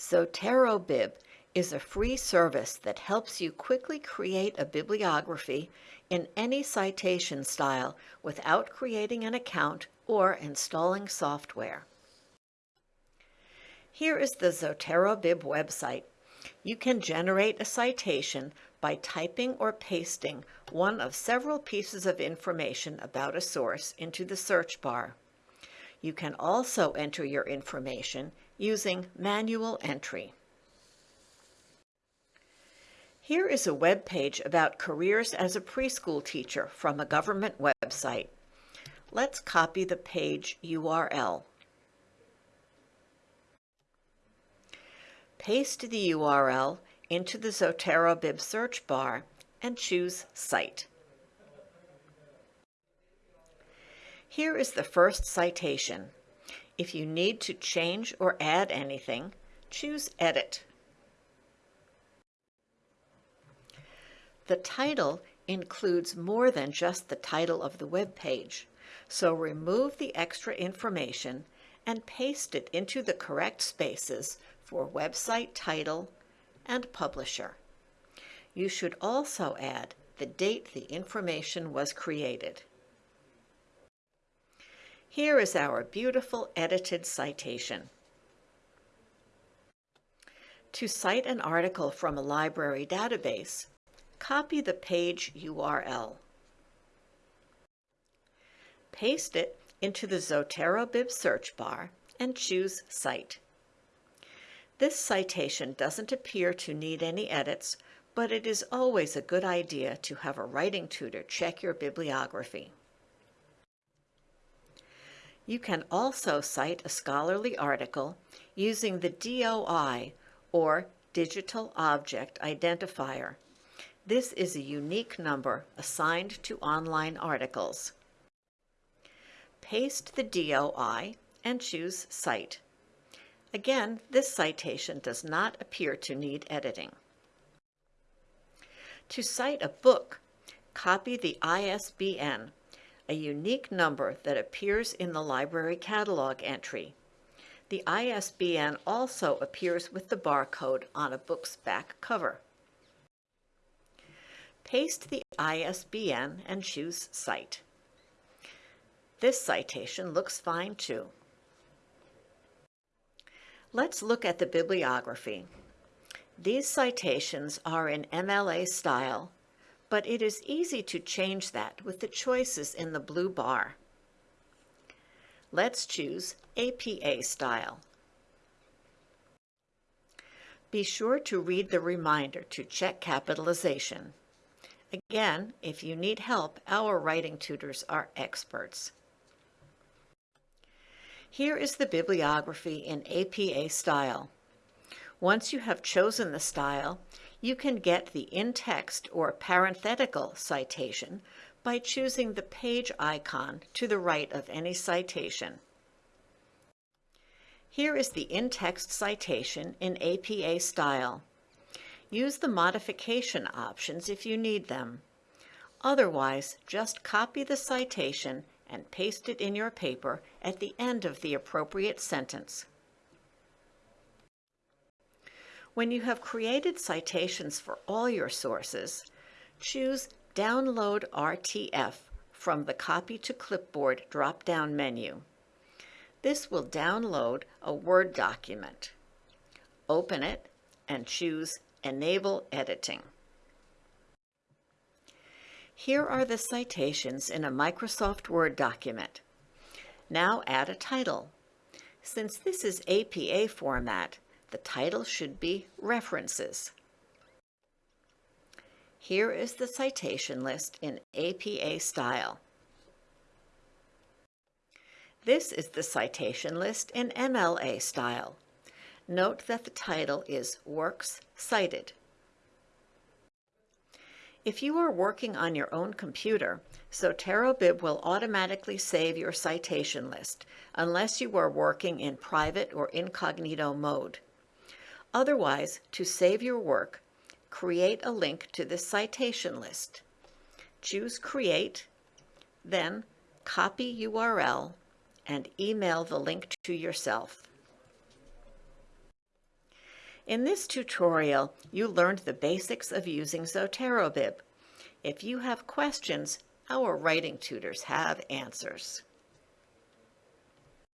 ZoteroBib is a free service that helps you quickly create a bibliography in any citation style without creating an account or installing software. Here is the ZoteroBib website. You can generate a citation by typing or pasting one of several pieces of information about a source into the search bar. You can also enter your information using manual entry. Here is a web page about careers as a preschool teacher from a government website. Let's copy the page URL. Paste the URL into the ZoteroBib search bar and choose Cite. Here is the first citation. If you need to change or add anything, choose Edit. The title includes more than just the title of the web page, so remove the extra information and paste it into the correct spaces for website title and publisher. You should also add the date the information was created. Here is our beautiful edited citation. To cite an article from a library database, copy the page URL. Paste it into the ZoteroBib search bar and choose Cite. This citation doesn't appear to need any edits, but it is always a good idea to have a writing tutor check your bibliography. You can also cite a scholarly article using the DOI, or Digital Object Identifier, this is a unique number assigned to online articles. Paste the DOI and choose Cite. Again, this citation does not appear to need editing. To cite a book, copy the ISBN, a unique number that appears in the library catalog entry. The ISBN also appears with the barcode on a book's back cover. Paste the ISBN and choose Cite. This citation looks fine too. Let's look at the bibliography. These citations are in MLA style, but it is easy to change that with the choices in the blue bar. Let's choose APA style. Be sure to read the reminder to check capitalization. Again, if you need help, our writing tutors are experts. Here is the bibliography in APA style. Once you have chosen the style, you can get the in-text or parenthetical citation by choosing the page icon to the right of any citation. Here is the in-text citation in APA style. Use the modification options if you need them. Otherwise, just copy the citation and paste it in your paper at the end of the appropriate sentence. When you have created citations for all your sources, choose Download RTF from the Copy to Clipboard drop-down menu. This will download a Word document. Open it and choose Enable Editing. Here are the citations in a Microsoft Word document. Now add a title. Since this is APA format, the title should be References. Here is the citation list in APA style. This is the citation list in MLA style. Note that the title is Works Cited. If you are working on your own computer, ZoteroBib will automatically save your citation list, unless you are working in private or incognito mode. Otherwise, to save your work, create a link to the citation list. Choose Create, then copy URL and email the link to yourself. In this tutorial, you learned the basics of using ZoteroBib. If you have questions, our writing tutors have answers.